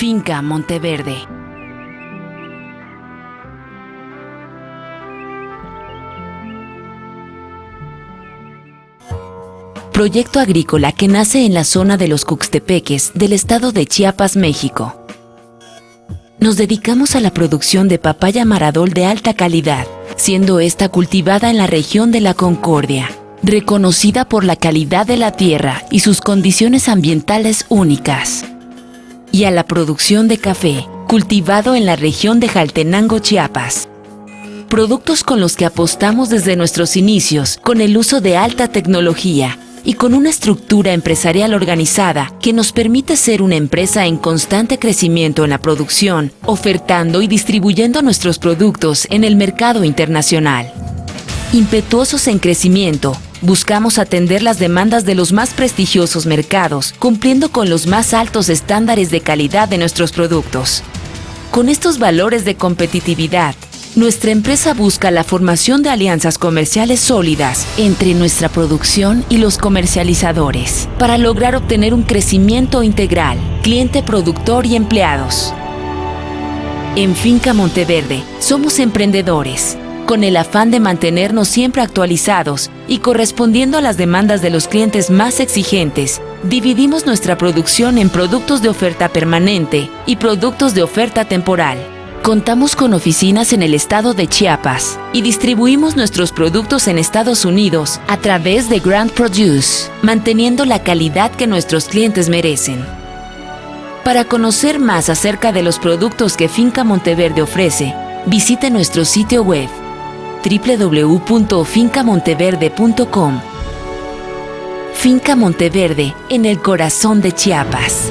Finca Monteverde. Proyecto agrícola que nace en la zona de los Cuxtepeques del estado de Chiapas, México. Nos dedicamos a la producción de papaya maradol de alta calidad, siendo esta cultivada en la región de la Concordia, reconocida por la calidad de la tierra y sus condiciones ambientales únicas. Y a la producción de café, cultivado en la región de Jaltenango, Chiapas. Productos con los que apostamos desde nuestros inicios con el uso de alta tecnología y con una estructura empresarial organizada que nos permite ser una empresa en constante crecimiento en la producción, ofertando y distribuyendo nuestros productos en el mercado internacional. Impetuosos en crecimiento, buscamos atender las demandas de los más prestigiosos mercados, cumpliendo con los más altos estándares de calidad de nuestros productos. Con estos valores de competitividad, nuestra empresa busca la formación de alianzas comerciales sólidas entre nuestra producción y los comercializadores para lograr obtener un crecimiento integral, cliente, productor y empleados. En Finca Monteverde somos emprendedores, con el afán de mantenernos siempre actualizados y correspondiendo a las demandas de los clientes más exigentes, dividimos nuestra producción en productos de oferta permanente y productos de oferta temporal. Contamos con oficinas en el estado de Chiapas y distribuimos nuestros productos en Estados Unidos a través de Grand Produce, manteniendo la calidad que nuestros clientes merecen. Para conocer más acerca de los productos que Finca Monteverde ofrece, visite nuestro sitio web www.fincamonteverde.com. Finca Monteverde, en el corazón de Chiapas.